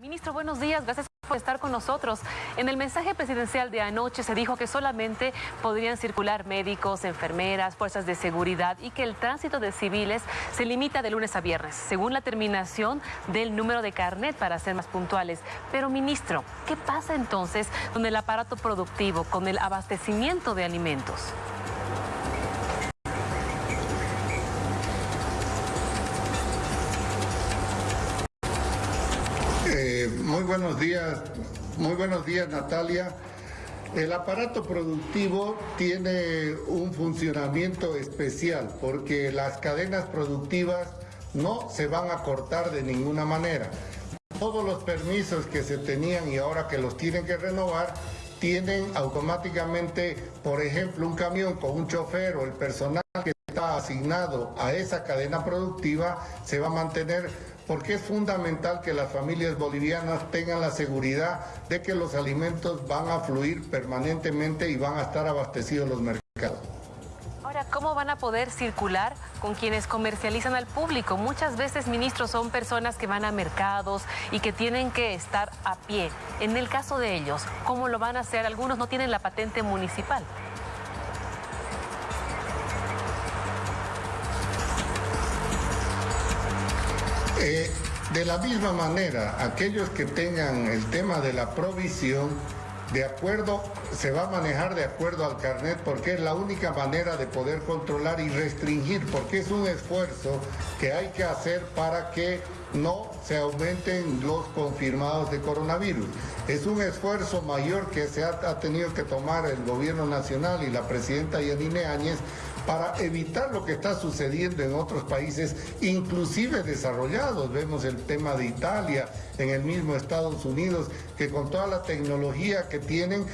Ministro, buenos días. Gracias por estar con nosotros. En el mensaje presidencial de anoche se dijo que solamente podrían circular médicos, enfermeras, fuerzas de seguridad y que el tránsito de civiles se limita de lunes a viernes, según la terminación del número de carnet para ser más puntuales. Pero, ministro, ¿qué pasa entonces con el aparato productivo, con el abastecimiento de alimentos? muy buenos días, muy buenos días Natalia. El aparato productivo tiene un funcionamiento especial porque las cadenas productivas no se van a cortar de ninguna manera. Todos los permisos que se tenían y ahora que los tienen que renovar, tienen automáticamente, por ejemplo, un camión con un chofer o el personal que está asignado a esa cadena productiva se va a mantener porque es fundamental que las familias bolivianas tengan la seguridad de que los alimentos van a fluir permanentemente y van a estar abastecidos los mercados. Ahora, ¿cómo van a poder circular con quienes comercializan al público? Muchas veces, ministros, son personas que van a mercados y que tienen que estar a pie. En el caso de ellos, ¿cómo lo van a hacer? Algunos no tienen la patente municipal. Eh, de la misma manera, aquellos que tengan el tema de la provisión, de acuerdo, se va a manejar de acuerdo al carnet porque es la única manera de poder controlar y restringir, porque es un esfuerzo que hay que hacer para que no se aumenten los confirmados de coronavirus. Es un esfuerzo mayor que se ha, ha tenido que tomar el gobierno nacional y la presidenta Yanine Áñez para evitar lo que está sucediendo en otros países, inclusive desarrollados. Vemos el tema de Italia, en el mismo Estados Unidos, que con toda la tecnología que tienen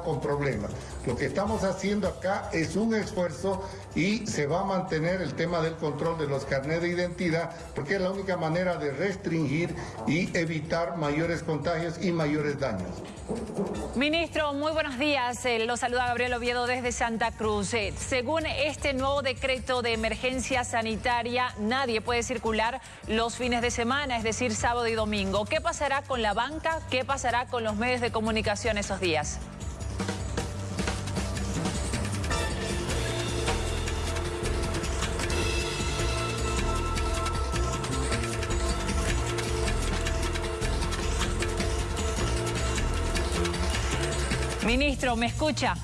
con problemas. Lo que estamos haciendo acá es un esfuerzo y se va a mantener el tema del control de los carnets de identidad porque es la única manera de restringir y evitar mayores contagios y mayores daños. Ministro, muy buenos días. Eh, lo saluda Gabriel Oviedo desde Santa Cruz. Eh, según este nuevo decreto de emergencia sanitaria, nadie puede circular los fines de semana, es decir, sábado y domingo. ¿Qué pasará con la banca? ¿Qué pasará con los medios de comunicación esos días? Ministro, ¿me escucha?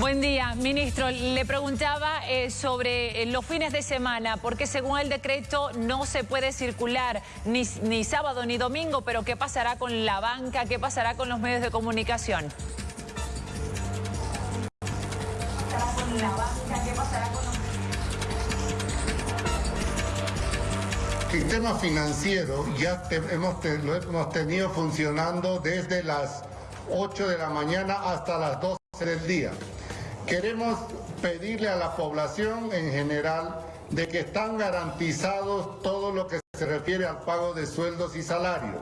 Buen día, ministro. Le preguntaba eh, sobre eh, los fines de semana, porque según el decreto no se puede circular ni, ni sábado ni domingo, pero ¿qué pasará con la banca? ¿Qué pasará con los medios de comunicación? ¿Qué pasará con la banca? Sistema financiero ya hemos, lo hemos tenido funcionando desde las 8 de la mañana hasta las 12 del día. Queremos pedirle a la población en general de que están garantizados todo lo que se refiere al pago de sueldos y salarios.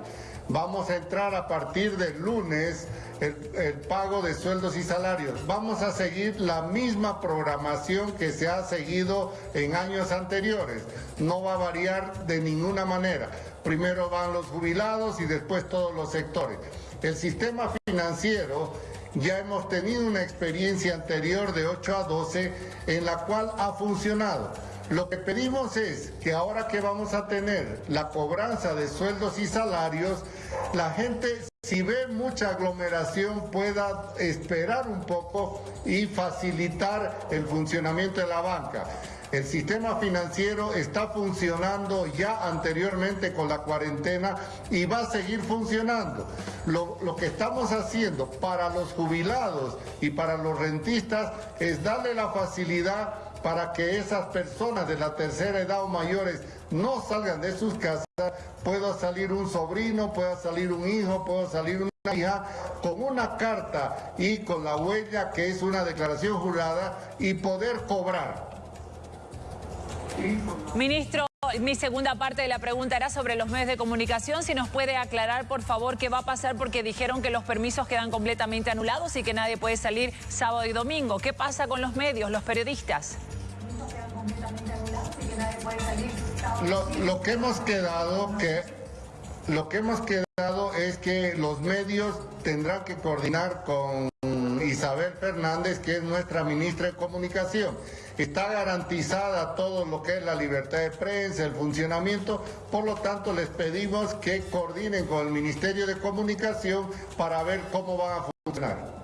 Vamos a entrar a partir del lunes el, pago de sueldos y salarios. Vamos a seguir la misma programación que se ha seguido en años anteriores. No va a variar de ninguna manera. Primero van los jubilados y después todos los sectores. El sistema financiero ya hemos tenido una experiencia anterior de 8 a 12 en la cual ha funcionado. Lo que pedimos es que ahora que vamos a tener la cobranza de sueldos y salarios, la gente si ve mucha aglomeración pueda esperar un poco y facilitar el funcionamiento de la banca. El sistema financiero está funcionando ya anteriormente con la cuarentena y va a seguir funcionando. Lo, que estamos haciendo para los jubilados y para los rentistas es darle la facilidad para que esas personas de la tercera edad o mayores no salgan de sus casas, pueda salir un sobrino, pueda salir un hijo, pueda salir una hija con una carta y con la huella que es una declaración jurada y poder cobrar. Ministro, mi segunda parte de la pregunta era sobre los medios de comunicación. Si nos puede aclarar, por favor, qué va a pasar porque dijeron que los permisos quedan completamente anulados y que nadie puede salir sábado y domingo. ¿Qué pasa con los medios, los periodistas? Lo, lo que hemos quedado que lo que hemos quedado es que los medios tendrán que coordinar con Isabel Fernández, que es nuestra ministra de Comunicación. Está garantizada todo lo que es la libertad de prensa, el funcionamiento, por lo tanto les pedimos que coordinen con el Ministerio de Comunicación para ver cómo van a funcionar.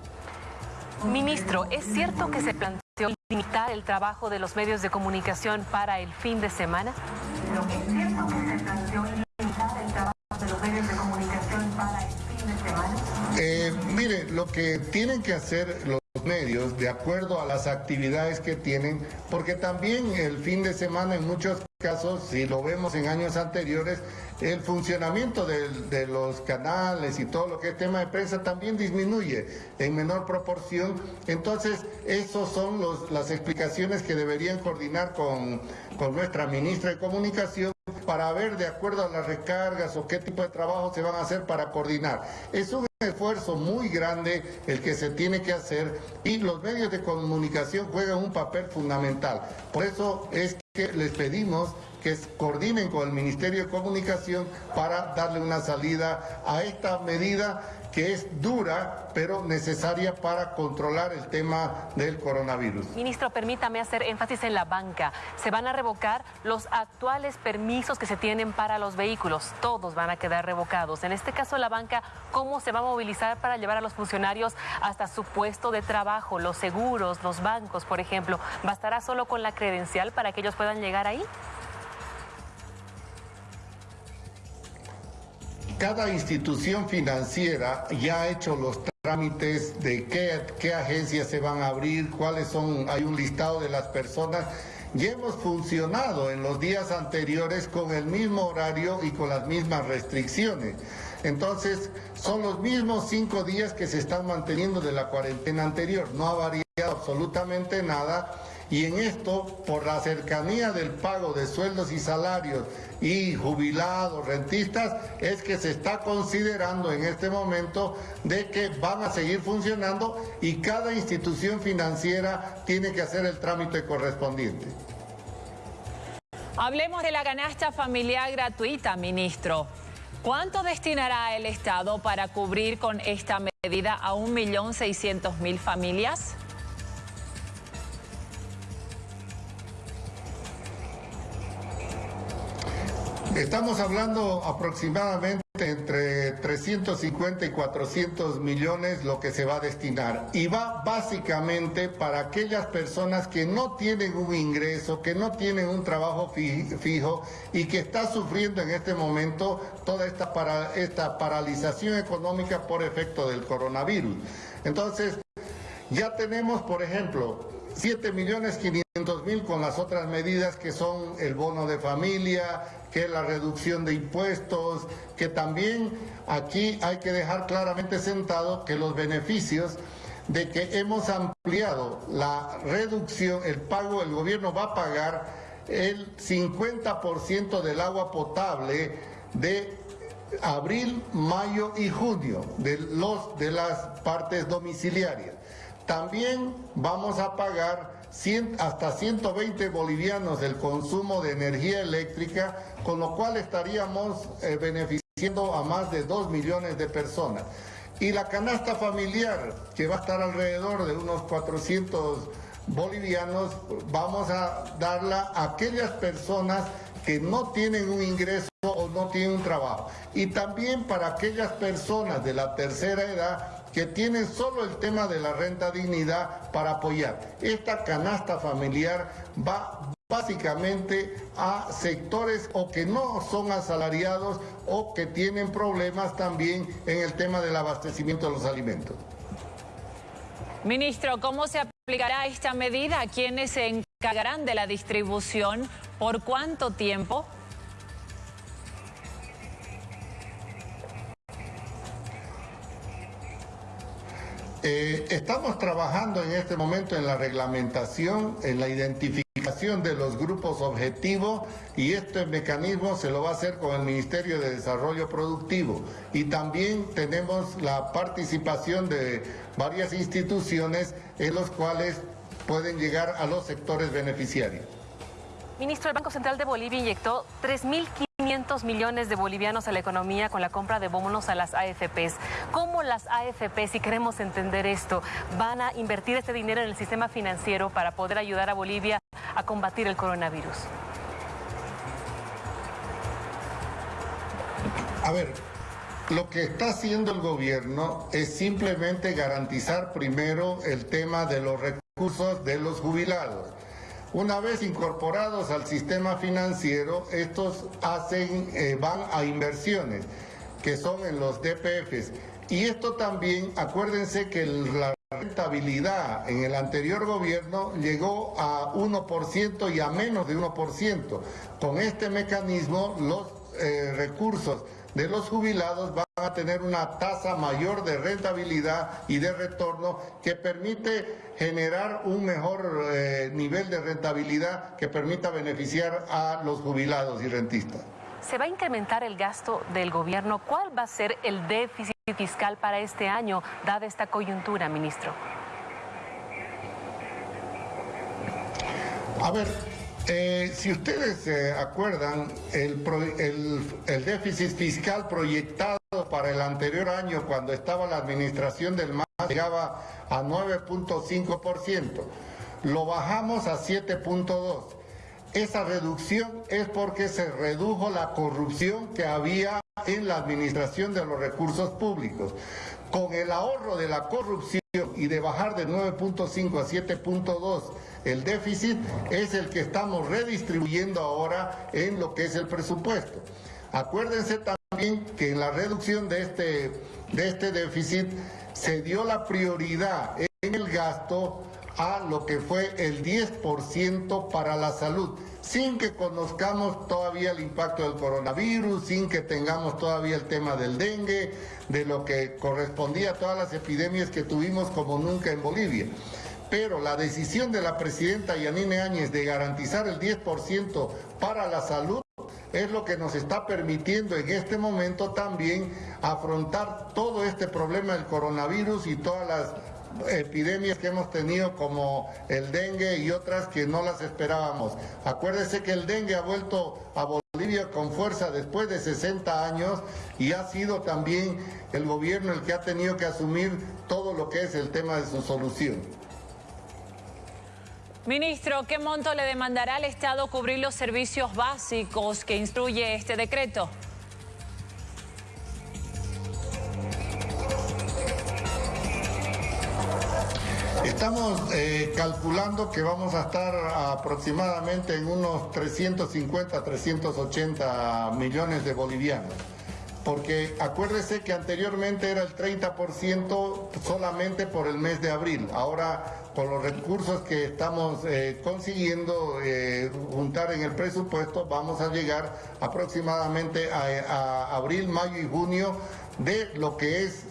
Ministro, ¿es cierto que se planteó limitar el trabajo de los medios de comunicación para el fin de semana? ¿Es cierto que se planteó limitar el trabajo de los medios de comunicación para el fin de semana? Eh, mire, lo que tienen que hacer los medios de acuerdo a las actividades que tienen, porque también el fin de semana en muchos casos, si lo vemos en años anteriores, el funcionamiento de, los canales y todo lo que es tema de prensa también disminuye en menor proporción. Entonces, esas son las explicaciones que deberían coordinar con, con nuestra ministra de Comunicación para ver de acuerdo a las recargas o qué tipo de trabajo se van a hacer para coordinar. Es un esfuerzo muy grande el que se tiene que hacer y los medios de comunicación juegan un papel fundamental. Por eso es que les pedimos que coordinen con el Ministerio de Comunicación para darle una salida a esta medida que es dura, pero necesaria para controlar el tema del coronavirus. Ministro, permítame hacer énfasis en la banca. Se van a revocar los actuales permisos que se tienen para los vehículos. Todos van a quedar revocados. En este caso, la banca, ¿cómo se va a movilizar para llevar a los funcionarios hasta su puesto de trabajo? Los seguros, los bancos, por ejemplo. ¿Bastará solo con la credencial para que ellos puedan llegar ahí? Cada institución financiera ya ha hecho los trámites de qué, qué agencias se van a abrir, cuáles son, hay un listado de las personas. Ya hemos funcionado en los días anteriores con el mismo horario y con las mismas restricciones. Entonces, son los mismos cinco días que se están manteniendo de la cuarentena anterior. No ha variado absolutamente nada y en esto, por la cercanía del pago de sueldos y salarios y jubilados, rentistas, es que se está considerando en este momento de que van a seguir funcionando y cada institución financiera tiene que hacer el trámite correspondiente. Hablemos de la canasta familiar gratuita, ministro. ¿Cuánto destinará el Estado para cubrir con esta medida a 1.600.000 familias? Estamos hablando aproximadamente entre 350 y 400 millones lo que se va a destinar y va básicamente para aquellas personas que no tienen un ingreso, que no tienen un trabajo fijo y que está sufriendo en este momento toda esta, esta paralización económica por efecto del coronavirus. Entonces, ya tenemos, por ejemplo, 7 millones 500 mil con las otras medidas que son el bono de familia, que la reducción de impuestos, que también aquí hay que dejar claramente sentado que los beneficios de que hemos ampliado la reducción, el pago, el gobierno va a pagar el 50% del agua potable de abril, mayo y junio de, los, de las partes domiciliarias. También vamos a pagar hasta 120 bolivianos del consumo de energía eléctrica, con lo cual estaríamos eh, beneficiando a más de 2 millones de personas. Y la canasta familiar, que va a estar alrededor de unos 400 bolivianos, vamos a darla a aquellas personas que no tienen un ingreso o no tienen un trabajo. Y también para aquellas personas de la tercera edad que tienen solo el tema de la renta dignidad para apoyar. Esta canasta familiar va básicamente a sectores o que no son asalariados o que tienen problemas también en el tema del abastecimiento de los alimentos. Ministro, ¿cómo se aplicará esta medida? ¿Quiénes se encargarán de la distribución? ¿Por cuánto tiempo? Eh, estamos trabajando en este momento en la reglamentación, en la identificación de los grupos objetivos y este mecanismo se lo va a hacer con el Ministerio de Desarrollo Productivo. Y también tenemos la participación de varias instituciones en los cuales pueden llegar a los sectores beneficiarios. Ministro, el Banco Central de Bolivia inyectó 3.500 millones de bolivianos a la economía con la compra de bonos a las AFPs. ¿Cómo las AFPs, si queremos entender esto, van a invertir este dinero en el sistema financiero para poder ayudar a Bolivia a combatir el coronavirus? A ver, lo que está haciendo el gobierno es simplemente garantizar primero el tema de los recursos de los jubilados. Una vez incorporados al sistema financiero, estos hacen, eh, van a inversiones, que son en los DPFs. Y esto también, acuérdense que la rentabilidad en el anterior gobierno llegó a 1% y a menos de 1%. Con este mecanismo, los eh, recursos de los jubilados van a tener una tasa mayor de rentabilidad y de retorno que permite generar un mejor eh, nivel de rentabilidad que permita beneficiar a los jubilados y rentistas. ¿Se va a incrementar el gasto del gobierno? ¿Cuál va a ser el déficit fiscal para este año, dada esta coyuntura, ministro? A ver, eh, si ustedes se acuerdan, el, el, déficit fiscal proyectado para el anterior año, cuando estaba la administración del MAS, llegaba a 9.5%. Lo bajamos a 7.2%. Esa reducción es porque se redujo la corrupción que había en la administración de los recursos públicos. Con el ahorro de la corrupción y de bajar de 9.5 a 7.2 el déficit es el que estamos redistribuyendo ahora en lo que es el presupuesto. Acuérdense también que en la reducción de este, de este déficit se dio la prioridad en el gasto a lo que fue el 10% para la salud, sin que conozcamos todavía el impacto del coronavirus, sin que tengamos todavía el tema del dengue, de lo que correspondía a todas las epidemias que tuvimos como nunca en Bolivia. Pero la decisión de la presidenta Yanine Áñez de garantizar el 10% para la salud es lo que nos está permitiendo en este momento también afrontar todo este problema del coronavirus y todas las epidemias que hemos tenido como el dengue y otras que no las esperábamos. Acuérdese que el dengue ha vuelto a Bolivia con fuerza después de 60 años y ha sido también el gobierno el que ha tenido que asumir todo lo que es el tema de su solución. Ministro, ¿qué monto le demandará al Estado cubrir los servicios básicos que instruye este decreto? Estamos eh, calculando que vamos a estar aproximadamente en unos 350, 380 millones de bolivianos. Porque acuérdese que anteriormente era el 30% solamente por el mes de abril. Ahora con los recursos que estamos eh, consiguiendo eh, juntar en el presupuesto, vamos a llegar aproximadamente a, abril, mayo y junio de lo que es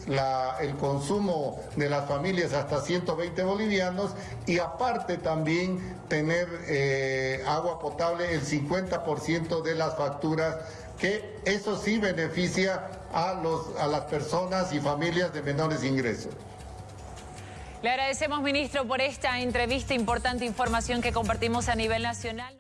el consumo de las familias hasta 120 bolivianos y aparte también tener eh, agua potable el 50% de las facturas que eso sí beneficia a, las personas y familias de menores ingresos. Le agradecemos, ministro, por esta entrevista, importante información que compartimos a nivel nacional.